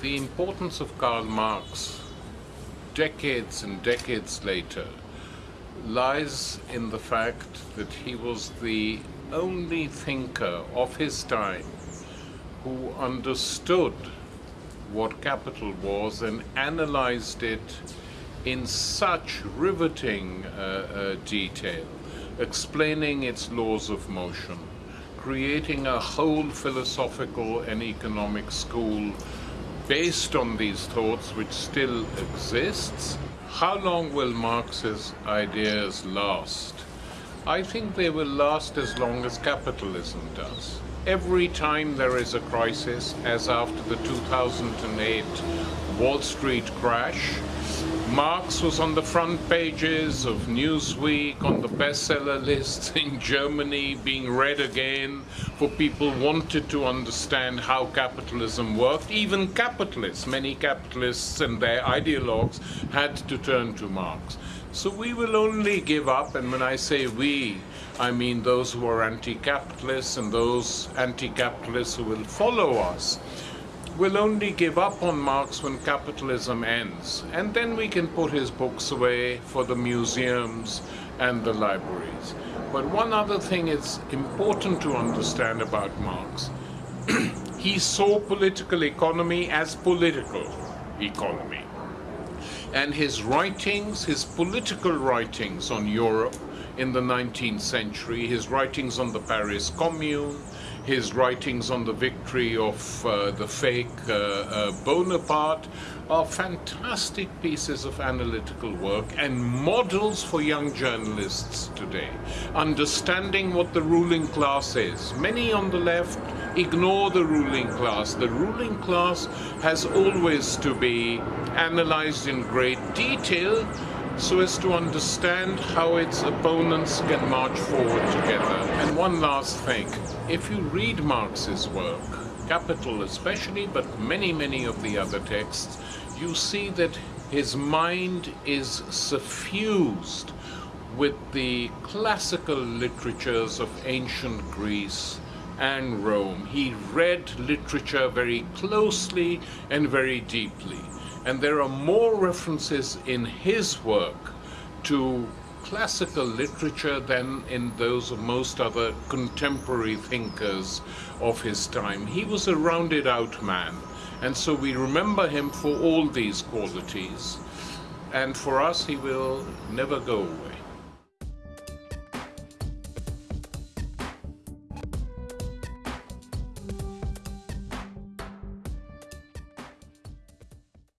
the importance of Karl Marx, decades and decades later, lies in the fact that he was the only thinker of his time who understood what capital was and analyzed it in such riveting uh, uh, detail, explaining its laws of motion, creating a whole philosophical and economic school based on these thoughts which still exists. How long will Marx's ideas last? I think they will last as long as capitalism does. Every time there is a crisis, as after the 2008 Wall Street crash, Marx was on the front pages of Newsweek, on the bestseller lists in Germany, being read again, for people wanted to understand how capitalism worked. Even capitalists, many capitalists and their ideologues had to turn to Marx. So we will only give up, and when I say we, I mean those who are anti-capitalists and those anti-capitalists who will follow us will only give up on Marx when capitalism ends. And then we can put his books away for the museums and the libraries. But one other thing is important to understand about Marx. he saw political economy as political economy. And his writings, his political writings on Europe in the 19th century, his writings on the Paris Commune, his writings on the victory of uh, the fake uh, uh, Bonaparte are fantastic pieces of analytical work and models for young journalists today. Understanding what the ruling class is. Many on the left ignore the ruling class. The ruling class has always to be analyzed in great detail so as to understand how its opponents can march forward together. And one last thing, if you read Marx's work, Capital especially, but many, many of the other texts, you see that his mind is suffused with the classical literatures of ancient Greece and Rome. He read literature very closely and very deeply. And there are more references in his work to classical literature than in those of most other contemporary thinkers of his time. He was a rounded out man, and so we remember him for all these qualities, and for us he will never go away.